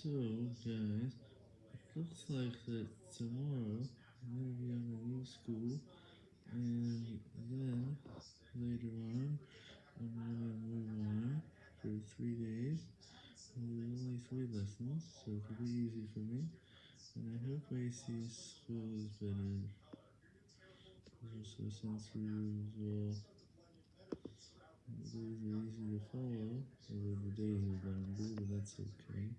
So, guys, it looks like that tomorrow I'm going to be on a new school, and then later on I'm going to move on for three days, and there's only three lessons, so it'll be easy for me, and I hope AC's school is better. Also, sensory as well. It'll are easy to follow, although the days are be, but that's okay.